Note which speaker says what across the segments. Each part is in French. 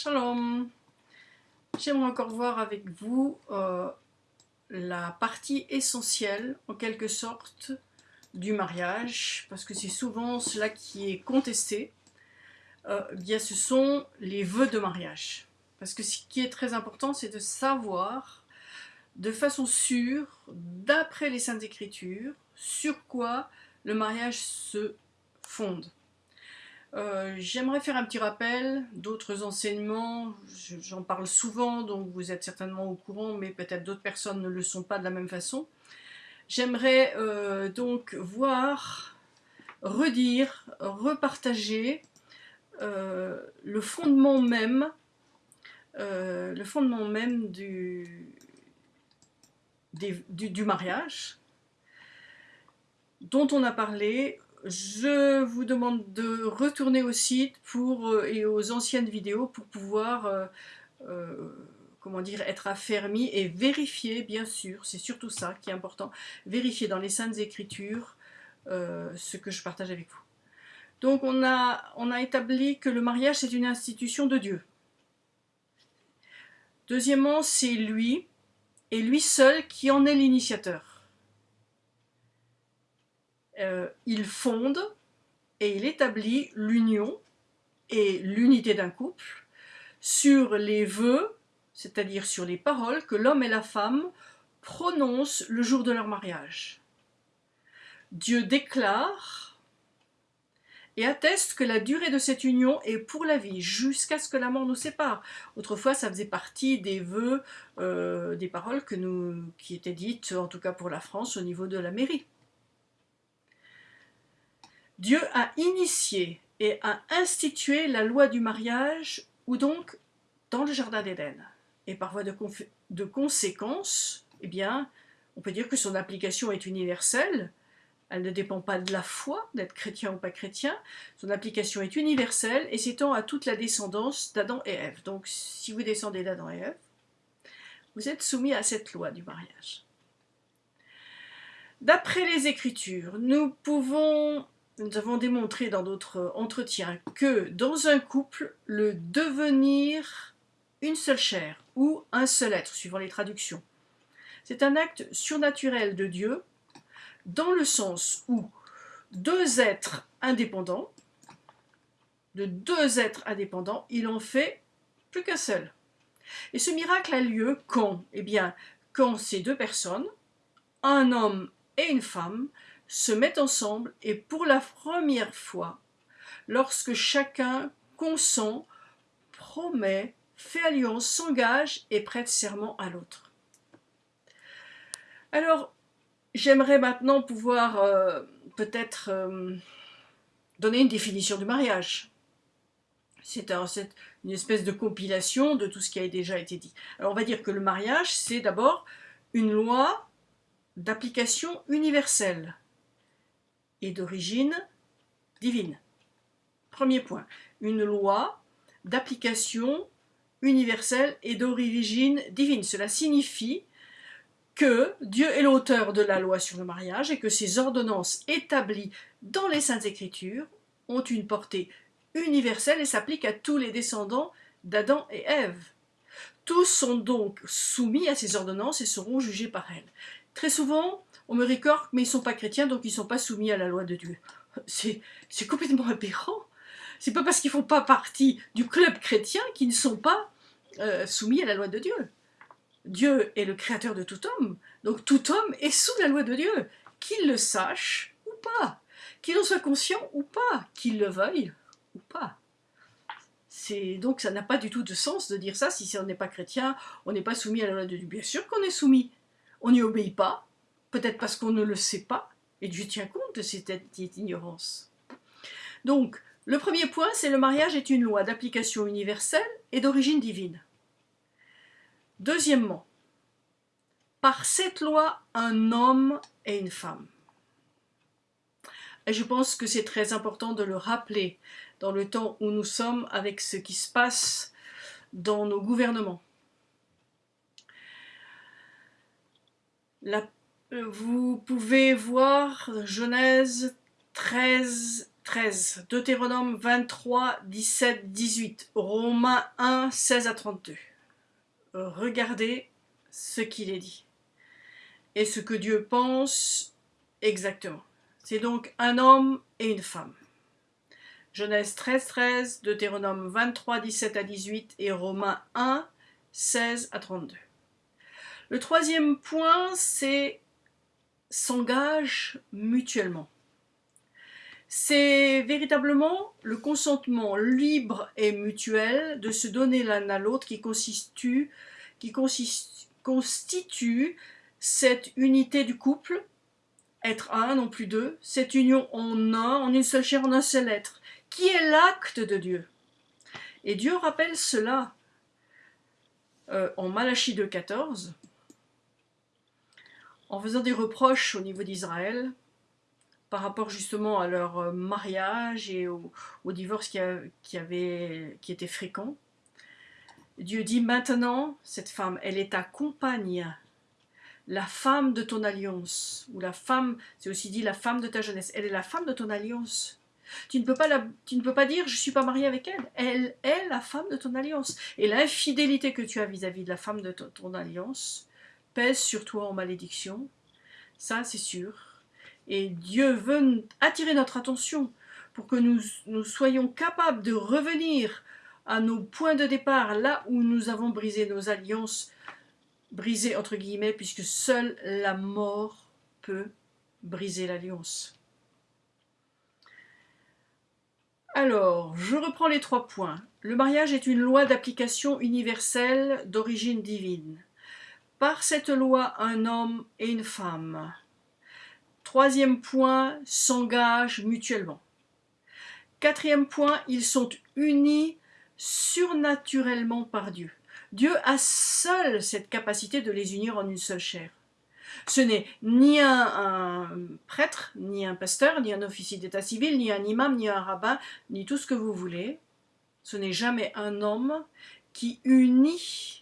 Speaker 1: Shalom J'aimerais encore voir avec vous euh, la partie essentielle, en quelque sorte, du mariage, parce que c'est souvent cela qui est contesté, euh, eh bien ce sont les vœux de mariage. Parce que ce qui est très important, c'est de savoir de façon sûre, d'après les Saintes Écritures, sur quoi le mariage se fonde. Euh, j'aimerais faire un petit rappel d'autres enseignements, j'en parle souvent, donc vous êtes certainement au courant, mais peut-être d'autres personnes ne le sont pas de la même façon. J'aimerais euh, donc voir, redire, repartager euh, le fondement même, le fondement même du, du mariage, dont on a parlé je vous demande de retourner au site pour, euh, et aux anciennes vidéos pour pouvoir euh, euh, comment dire, être affermi et vérifier, bien sûr, c'est surtout ça qui est important, vérifier dans les Saintes Écritures ce que je partage avec vous. Donc on a, on a établi que le mariage c'est une institution de Dieu. Deuxièmement, c'est lui, et lui seul qui en est l'initiateur. Euh, il fonde et il établit l'union et l'unité d'un couple sur les vœux, c'est-à-dire sur les paroles que l'homme et la femme prononcent le jour de leur mariage. Dieu déclare et atteste que la durée de cette union est pour la vie, jusqu'à ce que la mort nous sépare. Autrefois, ça faisait partie des vœux, euh, des paroles qui étaient dites, en tout cas pour la France, au niveau de la mairie. Dieu a initié et a institué la loi du mariage, ou donc dans le jardin d'Éden. Et par voie de, conséquence, eh bien, on peut dire que son application est universelle, elle ne dépend pas de la foi, d'être chrétien ou pas chrétien, son application est universelle et s'étend à toute la descendance d'Adam et Ève. Donc si vous descendez d'Adam et Ève, vous êtes soumis à cette loi du mariage. D'après les Écritures, nous pouvons nous avons démontré dans d'autres entretiens que dans un couple, le devenir une seule chair ou un seul être, suivant les traductions, c'est un acte surnaturel de Dieu dans le sens où deux êtres indépendants, de deux êtres indépendants, il en fait plus qu'un seul. Et ce miracle a lieu quand? Eh bien, quand ces deux personnes, un homme et une femme, se mettent ensemble et pour la première fois, lorsque chacun consent, promet, fait alliance, s'engage et prête serment à l'autre. Alors, j'aimerais maintenant pouvoir euh, peut-être euh, donner une définition du mariage. C'est une espèce de compilation de tout ce qui a déjà été dit. Alors on va dire que le mariage, c'est d'abord une loi d'application universelle et d'origine divine. Premier point, une loi d'application universelle et d'origine divine. Cela signifie que Dieu est l'auteur de la loi sur le mariage et que ses ordonnances établies dans les Saintes Écritures ont une portée universelle et s'appliquent à tous les descendants d'Adam et Ève. Tous sont donc soumis à ces ordonnances et seront jugés par elles. Très souvent, on me récorque, mais ils ne sont pas chrétiens, donc ils ne sont pas soumis à la loi de Dieu. C'est complètement aberrant. C'est pas parce qu'ils font pas partie du club chrétien qu'ils ne sont pas euh, soumis à la loi de Dieu. Dieu est le créateur de tout homme, donc tout homme est sous la loi de Dieu, qu'il le sache ou pas, qu'il en soit conscient ou pas, qu'il le veuille ou pas. Donc ça n'a pas du tout de sens de dire ça, si on n'est pas chrétien, on n'est pas soumis à la loi de Dieu. Bien sûr qu'on est soumis, on n'y obéit pas, peut-être parce qu'on ne le sait pas, et Dieu tient compte de cette ignorance. Donc, le premier point, c'est le mariage est une loi d'application universelle et d'origine divine. Deuxièmement, par cette loi, un homme et une femme. Et je pense que c'est très important de le rappeler dans le temps où nous sommes avec ce qui se passe dans nos gouvernements. La vous pouvez voir Genèse 13, 13, Deutéronome 23, 17, 18, Romains 1, 16 à 32. Regardez ce qu'il est dit et ce que Dieu pense exactement. C'est donc un homme et une femme. Genèse 13, 13, Deutéronome 23, 17 à 18 et Romains 1, 16 à 32. Le troisième point, c'est s'engage mutuellement. C'est véritablement le consentement libre et mutuel de se donner l'un à l'autre qui constitue, qui constitue cette unité du couple, être un, non plus deux, cette union en un, en une seule chair, en un seul être, qui est l'acte de Dieu. Et Dieu rappelle cela euh, en Malachie 2.14, en faisant des reproches au niveau d'Israël par rapport justement à leur euh, mariage et au, divorce qui, était fréquent. Dieu dit maintenant, cette femme, elle est ta compagne, la femme de ton alliance, ou la femme, c'est aussi dit la femme de ta jeunesse, elle est la femme de ton alliance. Tu ne peux pas dire je ne suis pas marié avec elle, elle est la femme de ton alliance. Et l'infidélité que tu as vis-à-vis de la femme de ton alliance pèse sur toi en malédiction, ça c'est sûr. Et Dieu veut attirer notre attention pour que nous, nous soyons capables de revenir à nos points de départ, là où nous avons brisé nos alliances, brisées entre guillemets, puisque seule la mort peut briser l'alliance. Alors, je reprends les trois points. Le mariage est une loi d'application universelle d'origine divine. Par cette loi, un homme et une femme. Troisième point, s'engagent mutuellement. Quatrième point, ils sont unis surnaturellement par Dieu. Dieu a seul cette capacité de les unir en une seule chair. Ce n'est ni un, prêtre, ni un pasteur, ni un officier d'état civil, ni un imam, ni un rabbin, ni tout ce que vous voulez. Ce n'est jamais un homme qui unit.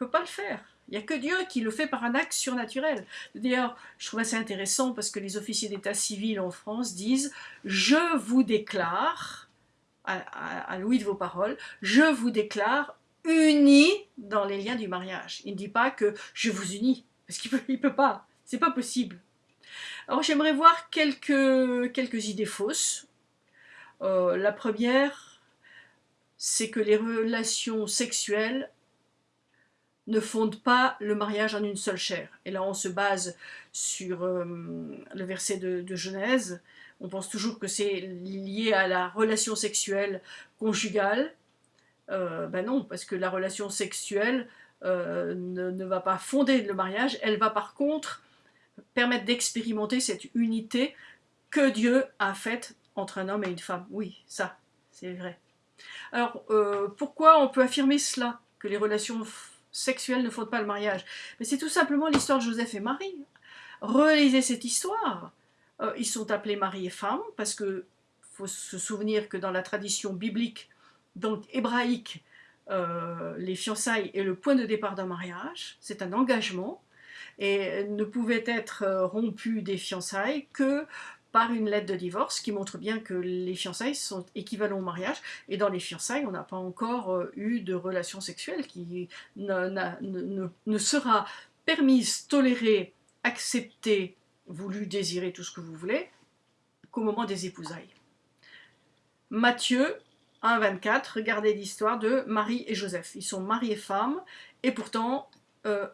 Speaker 1: Ne peut pas le faire. Il n'y a que Dieu qui le fait par un acte surnaturel. D'ailleurs, je trouve assez intéressant parce que les officiers d'état civil en France disent « Je vous déclare, à, à Louis de vos paroles, je vous déclare unis dans les liens du mariage. Il ne dit pas que je vous unis, parce qu'il ne peut, pas, c'est pas possible. Alors j'aimerais voir quelques, quelques idées fausses. Euh, la première, c'est que les relations sexuelles ne fondent pas le mariage en une seule chair. Et là, on se base sur euh, le verset de, Genèse. On pense toujours que c'est lié à la relation sexuelle conjugale, euh, ben non, parce que la relation sexuelle euh, ne, va pas fonder le mariage, elle va par contre permettre d'expérimenter cette unité que Dieu a faite entre un homme et une femme. Oui, ça, c'est vrai. Alors, pourquoi on peut affirmer cela, que les relations sexuelles ne fondent pas le mariage Mais c'est tout simplement l'histoire de Joseph et Marie. Relisez cette histoire. ils sont appelés mari et femme, parce que faut se souvenir que dans la tradition biblique, donc hébraïque, euh, les fiançailles est le point de départ d'un mariage, c'est un engagement, et ne pouvait être euh, rompu des fiançailles que par une lettre de divorce qui montre bien que les fiançailles sont équivalents au mariage, et dans les fiançailles, on n'a pas encore euh, eu de relation sexuelle qui ne, sera permise, tolérée, acceptée, voulue, désirée, tout ce que vous voulez, qu'au moment des épousailles. Matthieu 1.24, regardez l'histoire de Marie et Joseph. Ils sont mari et femme, et pourtant, euh,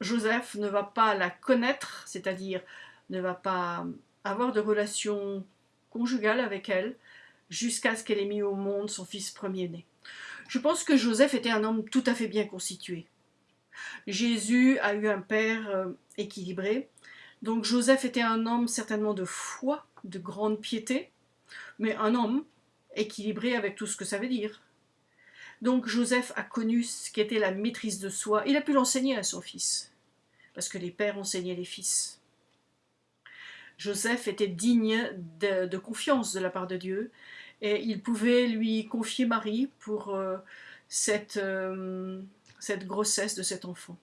Speaker 1: Joseph ne va pas la connaître, c'est-à-dire ne va pas avoir de relation conjugale avec elle, jusqu'à ce qu'elle ait mis au monde son fils premier-né. Je pense que Joseph était un homme tout à fait bien constitué. Jésus a eu un père euh, équilibré, donc Joseph était un homme certainement de foi, de grande piété, mais un homme équilibré avec tout ce que ça veut dire. Donc Joseph a connu ce qu'était la maîtrise de soi. Il a pu l'enseigner à son fils, parce que les pères enseignaient les fils. Joseph était digne de, confiance de la part de Dieu, et il pouvait lui confier Marie pour euh, cette, euh, cette grossesse de cet enfant.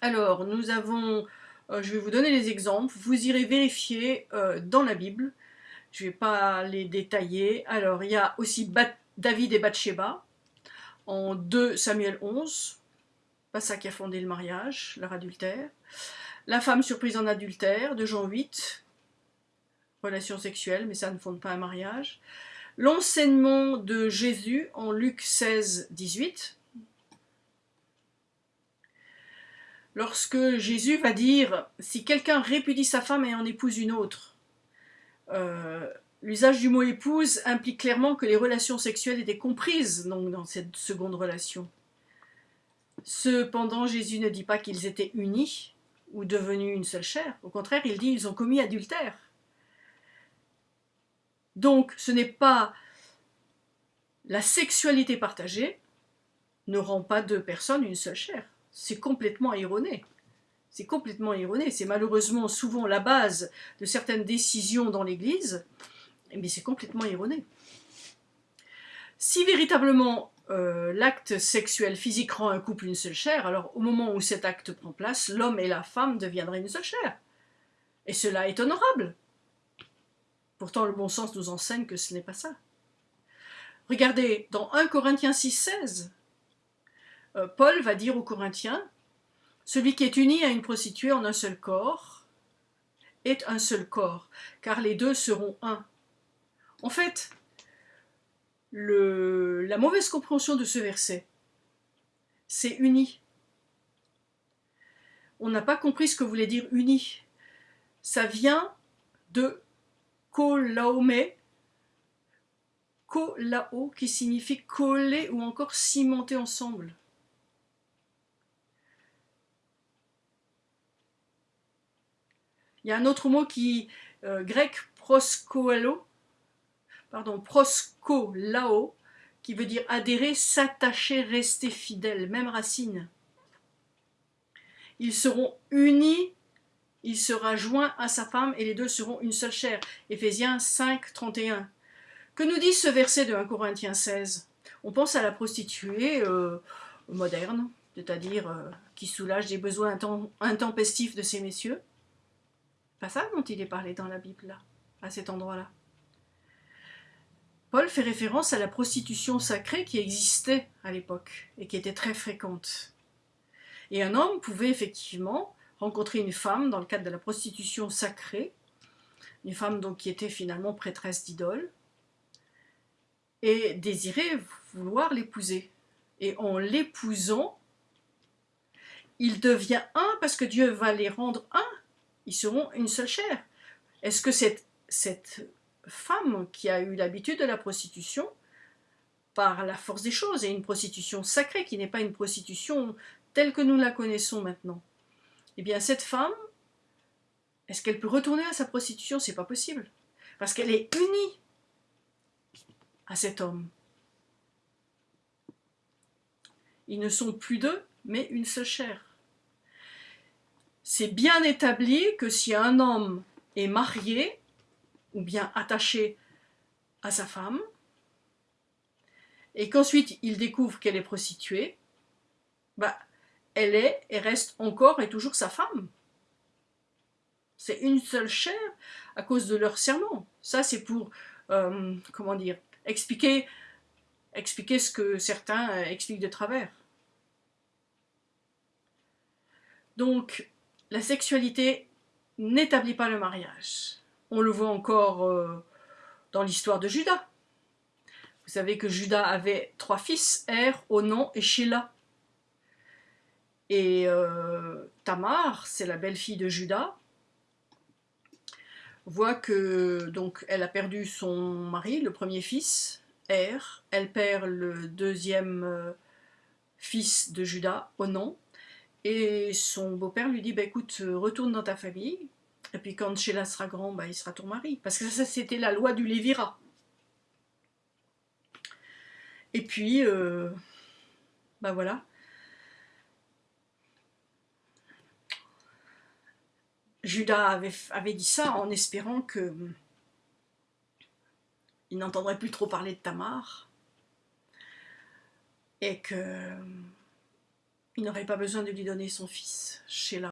Speaker 1: Alors, nous avons Euh, je vais vous donner les exemples. Vous irez vérifier dans la Bible. Je ne vais pas les détailler. Alors, il y a aussi David et Bathsheba en 2 Samuel 11. Pas ça qui a fondé le mariage, leur adultère. La femme surprise en adultère de Jean 8. Relation sexuelle, mais ça ne fonde pas un mariage. L'enseignement de Jésus en Luc 16, 18. Lorsque Jésus va dire « Si quelqu'un répudie sa femme et en épouse une autre euh, l'usage du mot épouse implique clairement que les relations sexuelles étaient comprises donc, dans cette seconde relation. Cependant, Jésus ne dit pas qu'ils étaient unis ou devenus une seule chair. Au contraire, il dit ils ont commis adultère. Donc, ce n'est pas la sexualité partagée ne rend pas deux personnes une seule chair. C'est complètement erroné. C'est complètement erroné. C'est malheureusement souvent la base de certaines décisions dans l'Église, mais c'est complètement erroné. Si véritablement euh, l'acte sexuel physique rend un couple une seule chair, alors au moment où cet acte prend place, l'homme et la femme deviendraient une seule chair. Et cela est honorable. Pourtant, le bon sens nous enseigne que ce n'est pas ça. Regardez, dans 1 Corinthiens 6, 16, euh, Paul va dire aux Corinthiens, celui qui est uni à une prostituée en un seul corps est un seul corps, car les deux seront un. En fait, la mauvaise compréhension de ce verset, c'est uni. On n'a pas compris ce que voulait dire uni. Ça vient de kolaume, kolao, qui signifie coller ou encore cimenter ensemble. Il y a un autre mot qui, euh, grec, proskoalo, pardon, proskolao, qui veut dire adhérer, s'attacher, rester fidèle, même racine. Ils seront unis il sera joint à sa femme et les deux seront une seule chair. Éphésiens 5, 31. Que nous dit ce verset de 1 Corinthiens 16 On pense à la prostituée euh, moderne, c'est-à-dire euh, qui soulage des besoins intempestifs de ces messieurs. Pas ça dont il est parlé dans la Bible, là, à cet endroit-là? Paul fait référence à la prostitution sacrée qui existait à l'époque et qui était très fréquente. Et un homme pouvait effectivement rencontrer une femme dans le cadre de la prostitution sacrée, une femme donc qui était finalement prêtresse d'idole, et désirer vouloir l'épouser. Et en l'épousant, il devient un parce que Dieu va les rendre un. Ils seront une seule chair. Est-ce que cette, cette femme qui a eu l'habitude de la prostitution, par la force des choses, est une prostitution sacrée qui n'est pas une prostitution telle que nous la connaissons maintenant eh bien cette femme, est-ce qu'elle peut retourner à sa prostitution? C'est pas possible. Parce qu'elle est unie à cet homme. Ils ne sont plus deux, mais une seule chair. C'est bien établi que si un homme est marié, ou bien attaché à sa femme, et qu'ensuite il découvre qu'elle est prostituée, bah, elle est et reste encore et toujours sa femme. C'est une seule chair à cause de leur serment. Ça, c'est pour, euh, comment dire, expliquer, expliquer ce que certains euh, expliquent de travers. Donc, la sexualité n'établit pas le mariage. On le voit encore euh, dans l'histoire de Judas. Vous savez que Judas avait trois fils, Er, Onan et Sheila. Et euh, Tamar, c'est la belle-fille de Judas, voit que donc elle a perdu son mari, le premier fils, Er, elle perd le deuxième euh, fils de Judas, Onan, et son beau-père lui dit bah, écoute, retourne dans ta famille, et puis quand Sheila sera grand, bah, il sera ton mari. Parce que ça, c'était la loi du Lévira. Et puis, euh, bah voilà, Judas avait, dit ça en espérant que il n'entendrait plus trop parler de Tamar et qu'il hum, n'aurait pas besoin de lui donner son fils, Sheila.